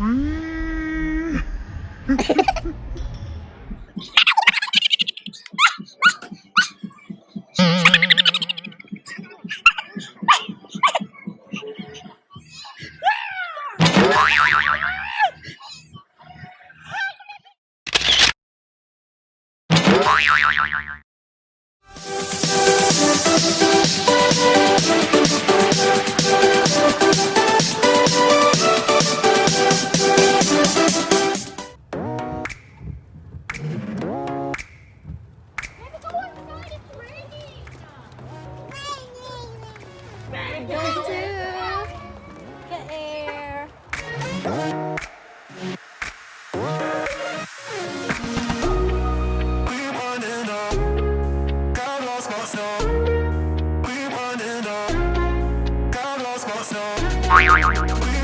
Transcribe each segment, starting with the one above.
うん。Oi, oi, oi, oi, oi.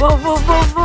Wow, wow, wow,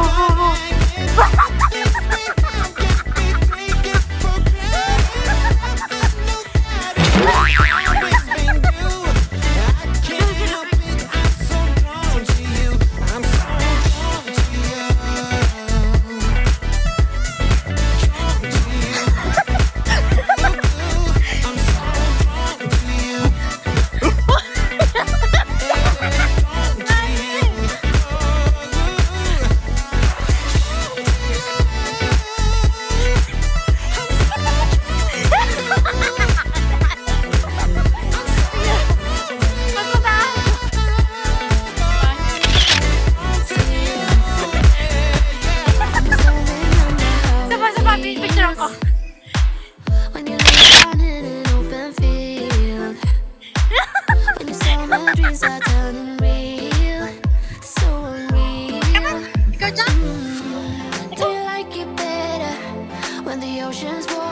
ocean's warm.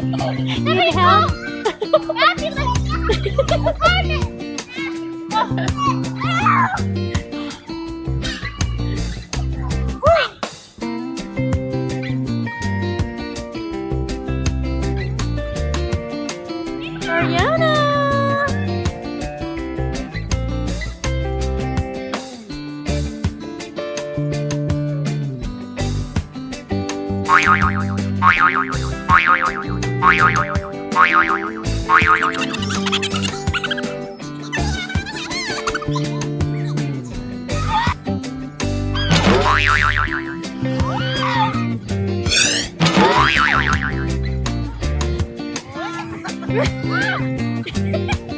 Need help? Ariana! 啊！